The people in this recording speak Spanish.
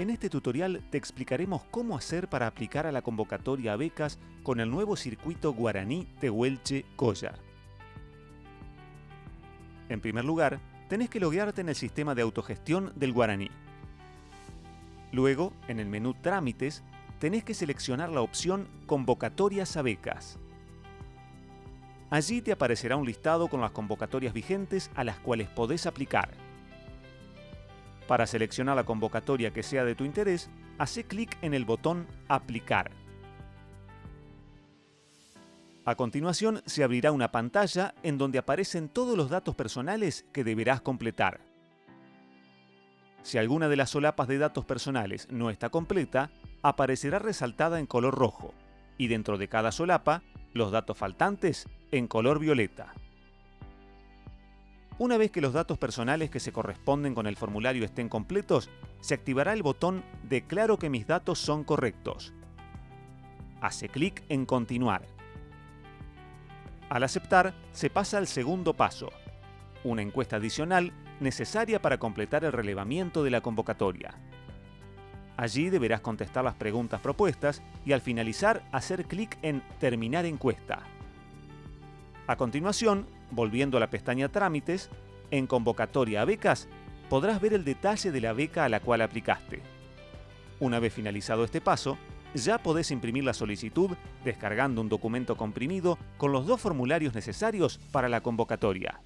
En este tutorial te explicaremos cómo hacer para aplicar a la convocatoria a becas con el nuevo circuito Guaraní Tehuelche Coya. En primer lugar, tenés que loguearte en el sistema de autogestión del Guaraní. Luego, en el menú Trámites, tenés que seleccionar la opción Convocatorias a becas. Allí te aparecerá un listado con las convocatorias vigentes a las cuales podés aplicar. Para seleccionar la convocatoria que sea de tu interés, hace clic en el botón Aplicar. A continuación se abrirá una pantalla en donde aparecen todos los datos personales que deberás completar. Si alguna de las solapas de datos personales no está completa, aparecerá resaltada en color rojo y dentro de cada solapa, los datos faltantes en color violeta. Una vez que los datos personales que se corresponden con el formulario estén completos, se activará el botón Declaro que mis datos son correctos. Hace clic en Continuar. Al aceptar, se pasa al segundo paso, una encuesta adicional necesaria para completar el relevamiento de la convocatoria. Allí deberás contestar las preguntas propuestas y al finalizar hacer clic en Terminar encuesta. A continuación, volviendo a la pestaña Trámites, en Convocatoria a becas, podrás ver el detalle de la beca a la cual aplicaste. Una vez finalizado este paso, ya podés imprimir la solicitud descargando un documento comprimido con los dos formularios necesarios para la convocatoria.